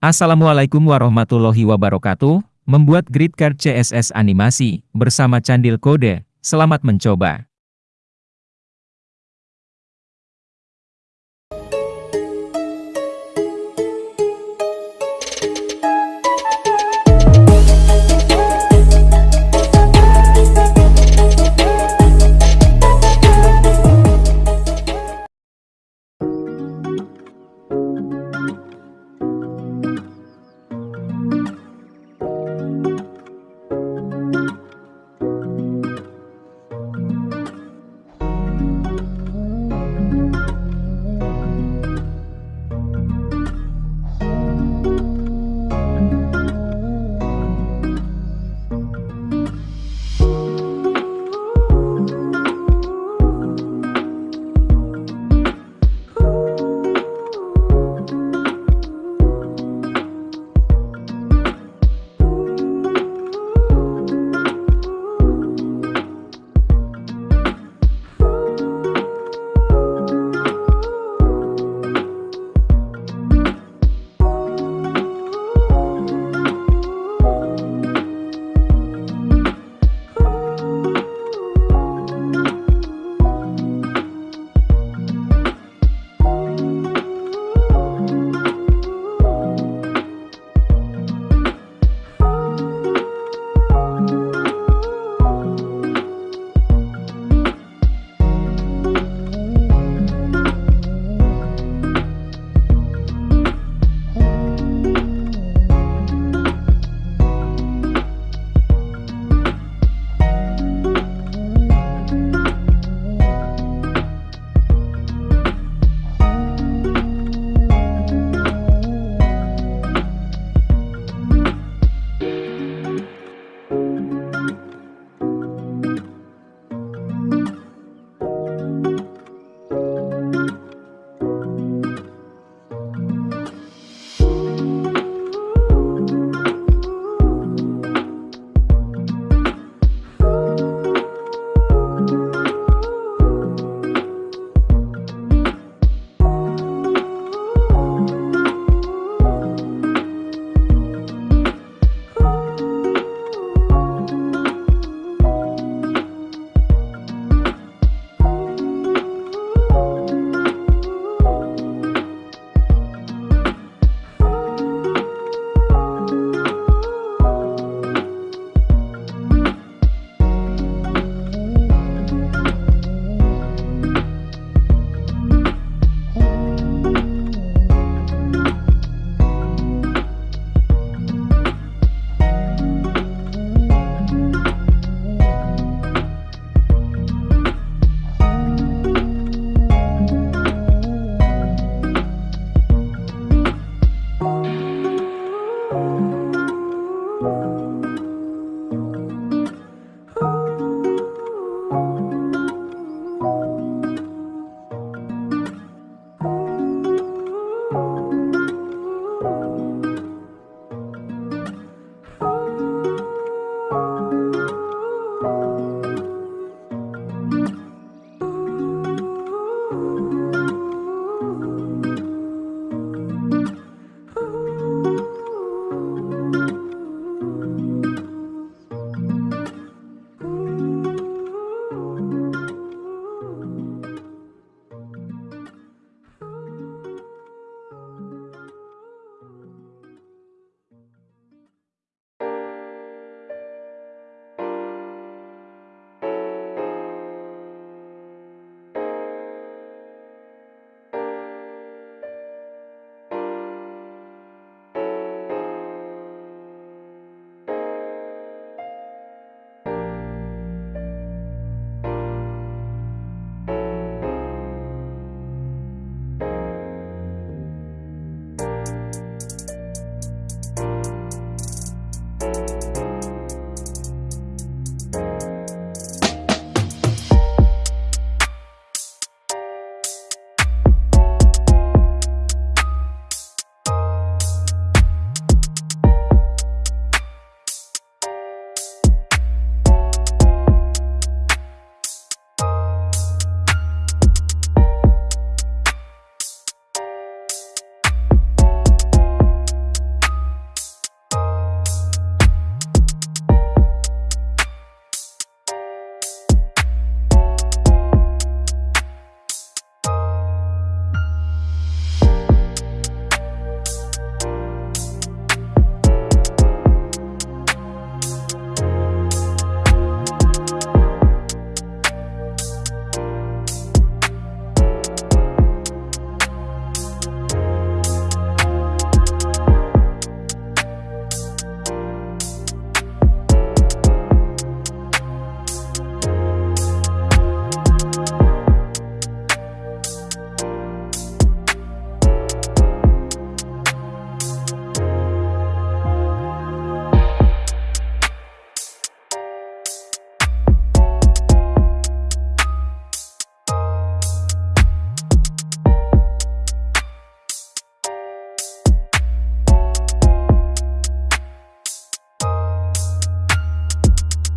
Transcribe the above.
Assalamualaikum warahmatullahi wabarakatuh. Membuat grid card CSS animasi bersama Candil kode. Selamat mencoba.